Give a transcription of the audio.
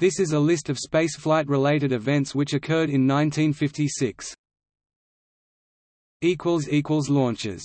This is a list of spaceflight-related events which occurred in 1956. Launches